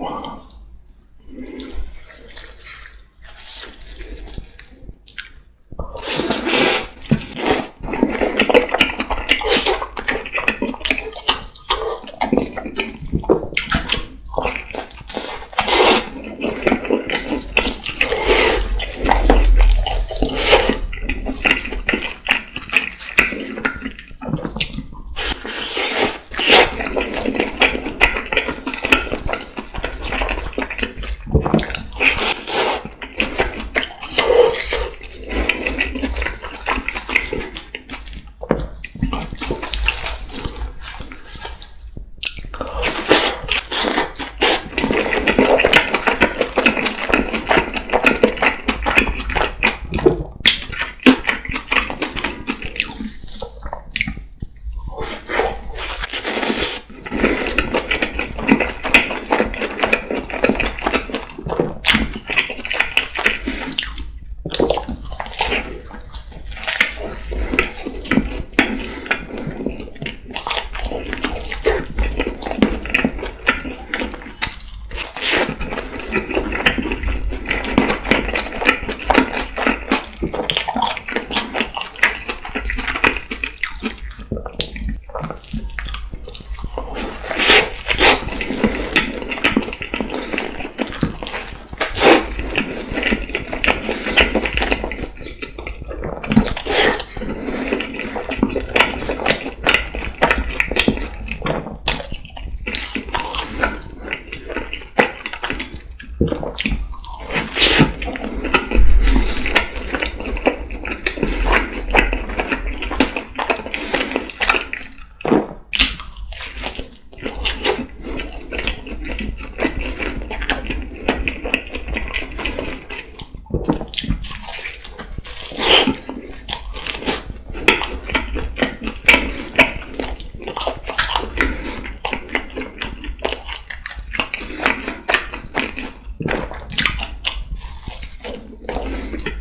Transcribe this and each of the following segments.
Wow.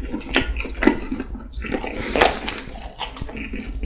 Thank you.